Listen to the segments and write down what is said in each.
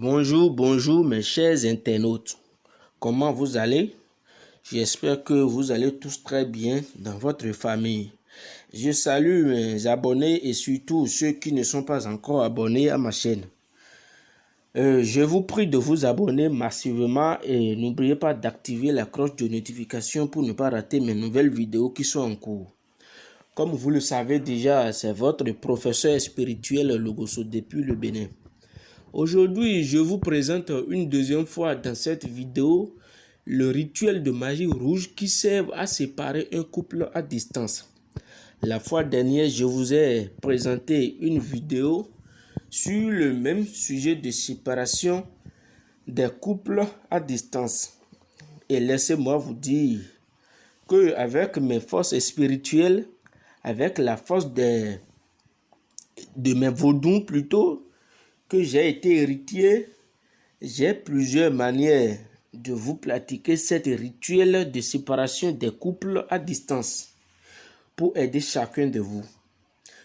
Bonjour, bonjour mes chers internautes. Comment vous allez? J'espère que vous allez tous très bien dans votre famille. Je salue mes abonnés et surtout ceux qui ne sont pas encore abonnés à ma chaîne. Euh, je vous prie de vous abonner massivement et n'oubliez pas d'activer la cloche de notification pour ne pas rater mes nouvelles vidéos qui sont en cours. Comme vous le savez déjà, c'est votre professeur spirituel Logoso depuis le Bénin. Aujourd'hui, je vous présente une deuxième fois dans cette vidéo le rituel de magie rouge qui sert à séparer un couple à distance. La fois dernière, je vous ai présenté une vidéo sur le même sujet de séparation des couples à distance. Et laissez-moi vous dire que avec mes forces spirituelles, avec la force de, de mes vaudous plutôt, que j'ai été héritier, j'ai plusieurs manières de vous pratiquer cette rituel de séparation des couples à distance pour aider chacun de vous.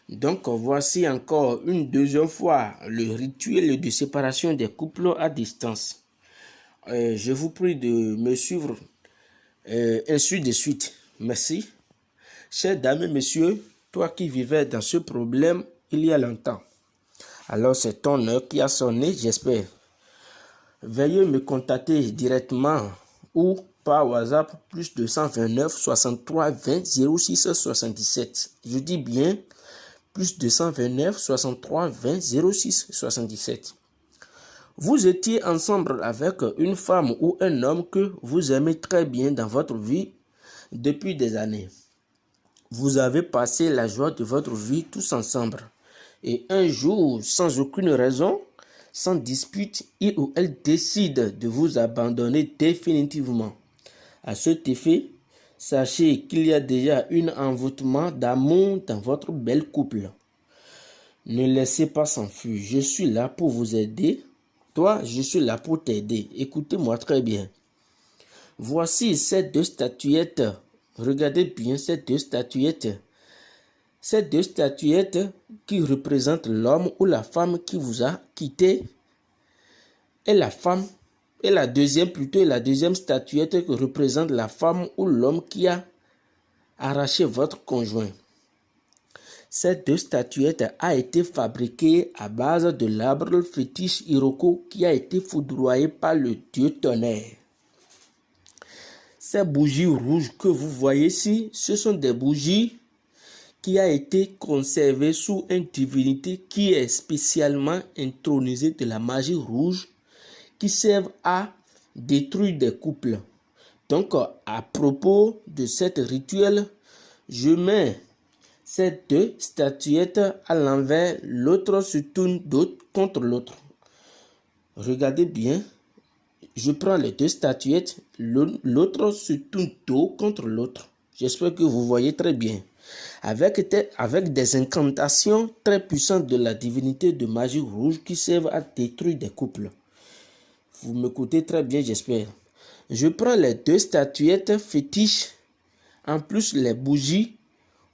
Donc voici encore une deuxième fois le rituel de séparation des couples à distance. Euh, je vous prie de me suivre euh, ainsi de suite. Merci. Chers dames et messieurs, toi qui vivais dans ce problème il y a longtemps, alors c'est ton heure qui a sonné, j'espère. Veuillez me contacter directement ou par WhatsApp plus 229 63 20 06 77. Je dis bien plus 229 63 20 06 77. Vous étiez ensemble avec une femme ou un homme que vous aimez très bien dans votre vie depuis des années. Vous avez passé la joie de votre vie tous ensemble. Et un jour, sans aucune raison, sans dispute, il ou elle décide de vous abandonner définitivement. À cet effet, sachez qu'il y a déjà un envoûtement d'amour dans votre bel couple. Ne laissez pas s'enfuir. Je suis là pour vous aider. Toi, je suis là pour t'aider. Écoutez-moi très bien. Voici ces deux statuettes. Regardez bien ces deux statuettes. Ces deux statuettes qui représentent l'homme ou la femme qui vous a quitté et la femme et la deuxième plutôt la deuxième statuette qui représente la femme ou l'homme qui a arraché votre conjoint. Cette deux statuettes a été fabriquée à base de l'arbre fétiche Iroko qui a été foudroyé par le dieu tonnerre. Ces bougies rouges que vous voyez ici, ce sont des bougies qui a été conservé sous une divinité qui est spécialement intronisée de la magie rouge qui servent à détruire des couples. Donc, à propos de cette rituel, je mets ces deux statuettes à l'envers, l'autre se tourne contre l'autre. Regardez bien, je prends les deux statuettes, l'autre se tourne dos contre l'autre. J'espère que vous voyez très bien avec, des incantations très puissantes de la divinité de magie rouge qui servent à détruire des couples. Vous m'écoutez très bien, j'espère. Je prends les deux statuettes fétiches, en plus les bougies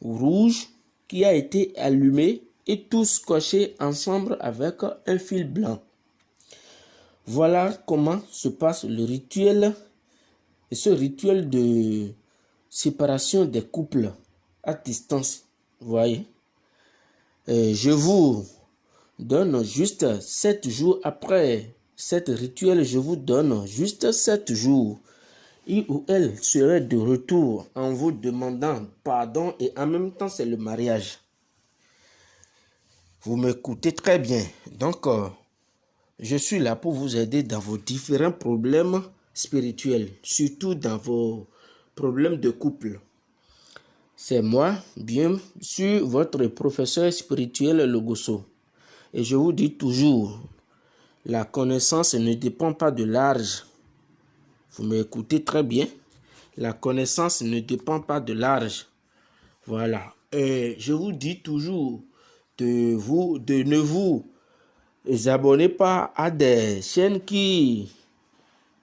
rouges qui a été allumées et tous cochés ensemble avec un fil blanc. Voilà comment se passe le rituel, ce rituel de séparation des couples distance. Voyez Je vous donne juste sept jours après cette rituel, je vous donne juste sept jours. Il ou elle serait de retour en vous demandant pardon et en même temps c'est le mariage. Vous m'écoutez très bien. Donc, euh, je suis là pour vous aider dans vos différents problèmes spirituels, surtout dans vos problèmes de couple. C'est moi, bien sûr, votre professeur spirituel Logoso. Et je vous dis toujours, la connaissance ne dépend pas de l'âge. Vous m'écoutez très bien? La connaissance ne dépend pas de l'âge. Voilà. Et je vous dis toujours de, vous, de ne vous abonnez pas à des chaînes qui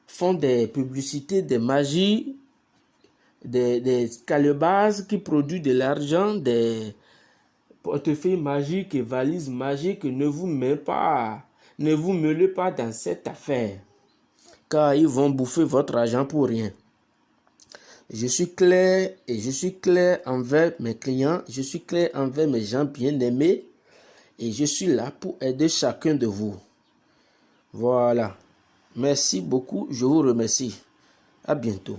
font des publicités, des magies des, des qui produisent de l'argent, des portefeuilles magiques et valises magiques. Ne vous mettez pas Ne vous mêlez pas dans cette affaire, car ils vont bouffer votre argent pour rien. Je suis clair et je suis clair envers mes clients, je suis clair envers mes gens bien-aimés et je suis là pour aider chacun de vous. Voilà. Merci beaucoup, je vous remercie. À bientôt.